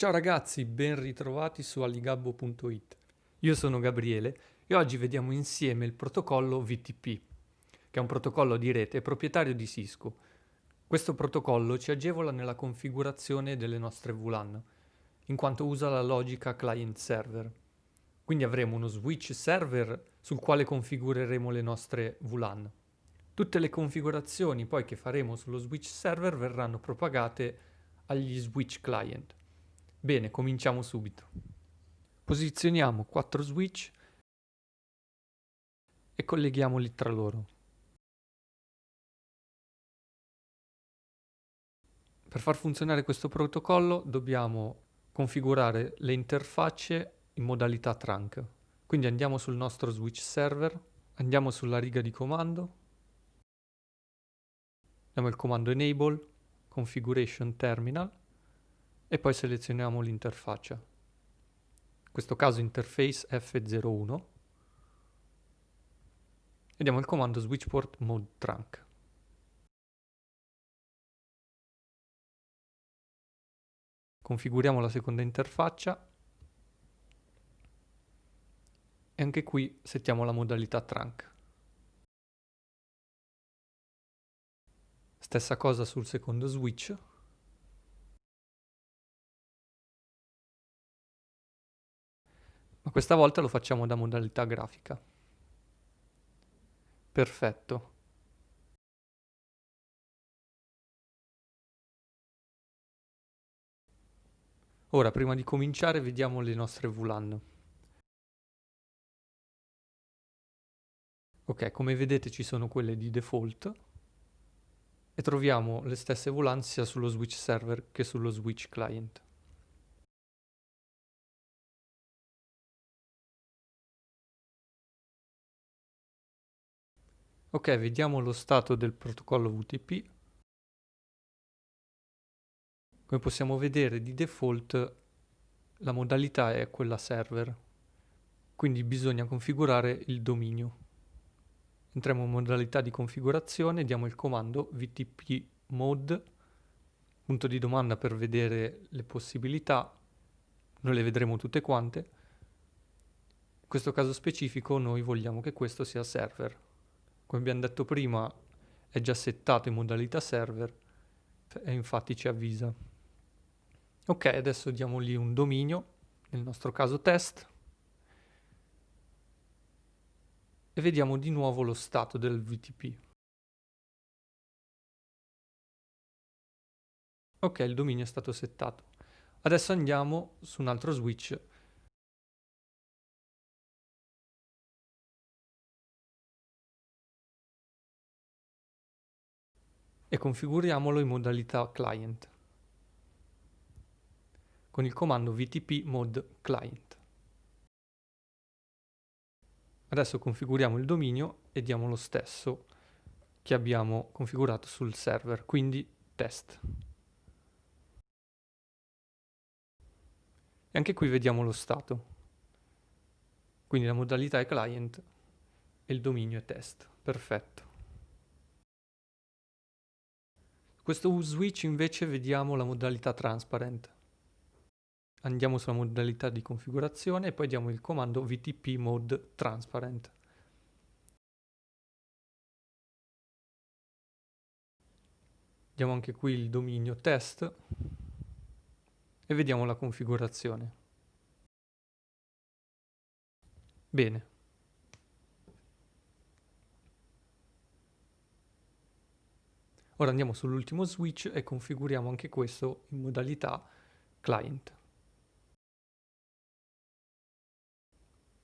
Ciao ragazzi, ben ritrovati su alligabbo.it. Io sono Gabriele e oggi vediamo insieme il protocollo VTP, che è un protocollo di rete proprietario di Cisco. Questo protocollo ci agevola nella configurazione delle nostre VLAN, in quanto usa la logica client-server. Quindi avremo uno switch server sul quale configureremo le nostre VLAN. Tutte le configurazioni poi che faremo sullo switch server verranno propagate agli switch client. Bene, cominciamo subito. Posizioniamo 4 switch e colleghiamoli tra loro. Per far funzionare questo protocollo dobbiamo configurare le interfacce in modalità trunk. Quindi andiamo sul nostro switch server, andiamo sulla riga di comando, diamo il comando enable, configuration terminal, e poi selezioniamo l'interfaccia. In questo caso interface F01 e diamo il comando switchport mode trunk. Configuriamo la seconda interfaccia e anche qui settiamo la modalità trunk. Stessa cosa sul secondo switch. Ma questa volta lo facciamo da modalità grafica. Perfetto. Ora, prima di cominciare, vediamo le nostre VLAN. Ok, come vedete ci sono quelle di default e troviamo le stesse VLAN sia sullo switch server che sullo switch client. Ok, vediamo lo stato del protocollo VTP. Come possiamo vedere di default la modalità è quella server, quindi bisogna configurare il dominio. Entriamo in modalità di configurazione, diamo il comando vtp mode, punto di domanda per vedere le possibilità, noi le vedremo tutte quante. In questo caso specifico noi vogliamo che questo sia server come abbiamo detto prima è già settato in modalità server e infatti ci avvisa. Ok, adesso diamo lì un dominio, nel nostro caso test, e vediamo di nuovo lo stato del VTP. Ok, il dominio è stato settato. Adesso andiamo su un altro switch e configuriamolo in modalità client con il comando vtp mod client. Adesso configuriamo il dominio e diamo lo stesso che abbiamo configurato sul server, quindi test. E anche qui vediamo lo stato. Quindi la modalità è client e il dominio è test. Perfetto. Questo switch invece vediamo la modalità transparent. Andiamo sulla modalità di configurazione e poi diamo il comando vtp mode transparent. Diamo anche qui il dominio test e vediamo la configurazione. Bene, Ora andiamo sull'ultimo switch e configuriamo anche questo in modalità client.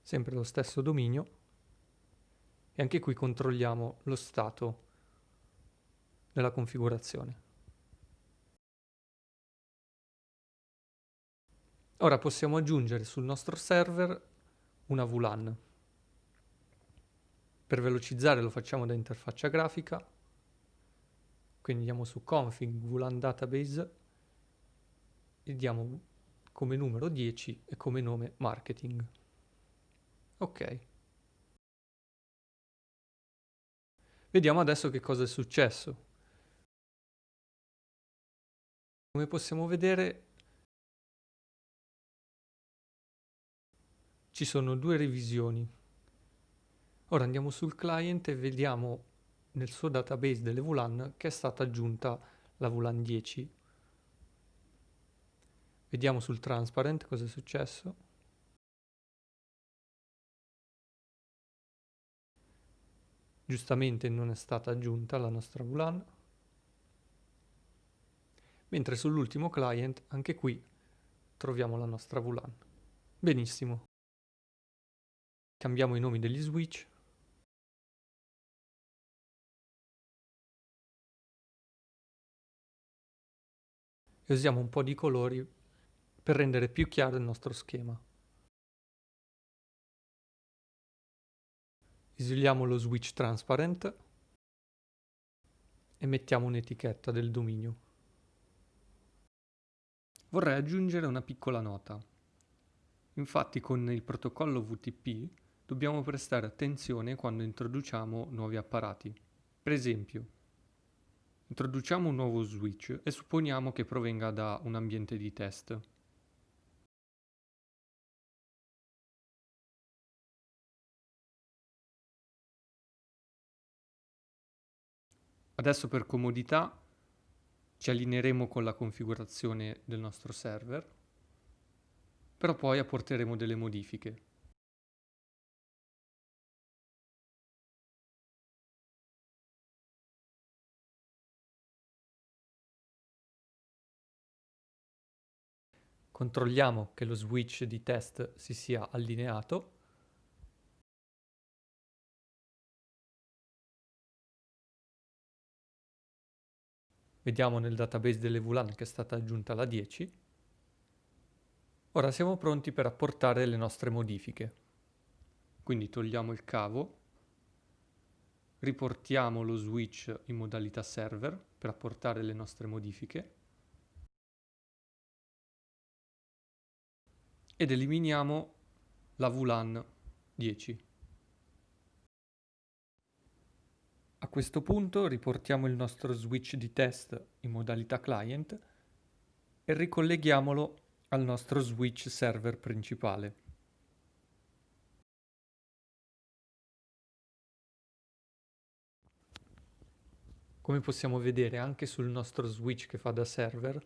Sempre lo stesso dominio e anche qui controlliamo lo stato della configurazione. Ora possiamo aggiungere sul nostro server una VLAN. Per velocizzare lo facciamo da interfaccia grafica quindi andiamo su config VLAN database e diamo come numero 10 e come nome marketing. Ok. Vediamo adesso che cosa è successo. Come possiamo vedere ci sono due revisioni. Ora andiamo sul client e vediamo nel suo database delle VLAN che è stata aggiunta la VLAN 10. Vediamo sul transparent cosa è successo. Giustamente non è stata aggiunta la nostra VLAN. Mentre sull'ultimo client, anche qui, troviamo la nostra VLAN. Benissimo. Cambiamo i nomi degli switch. E usiamo un po' di colori per rendere più chiaro il nostro schema. Isoliamo lo switch transparent e mettiamo un'etichetta del dominio. Vorrei aggiungere una piccola nota. Infatti con il protocollo VTP dobbiamo prestare attenzione quando introduciamo nuovi apparati. Per esempio, introduciamo un nuovo switch e supponiamo che provenga da un ambiente di test. Adesso per comodità ci allineeremo con la configurazione del nostro server, però poi apporteremo delle modifiche. Controlliamo che lo switch di test si sia allineato Vediamo nel database delle VLAN che è stata aggiunta la 10. Ora siamo pronti per apportare le nostre modifiche. Quindi togliamo il cavo, riportiamo lo switch in modalità server per apportare le nostre modifiche ed eliminiamo la VLAN 10. A questo punto riportiamo il nostro switch di test in modalità client e ricolleghiamolo al nostro switch server principale. Come possiamo vedere anche sul nostro switch che fa da server,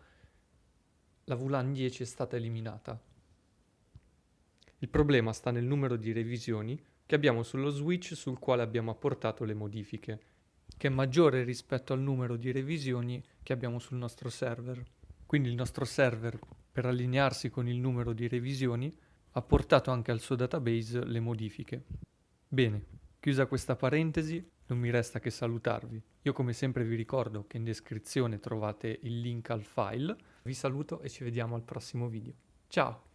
la VLAN 10 è stata eliminata. Il problema sta nel numero di revisioni che abbiamo sullo switch sul quale abbiamo apportato le modifiche che è maggiore rispetto al numero di revisioni che abbiamo sul nostro server. Quindi il nostro server, per allinearsi con il numero di revisioni, ha portato anche al suo database le modifiche. Bene, chiusa questa parentesi, non mi resta che salutarvi. Io come sempre vi ricordo che in descrizione trovate il link al file. Vi saluto e ci vediamo al prossimo video. Ciao!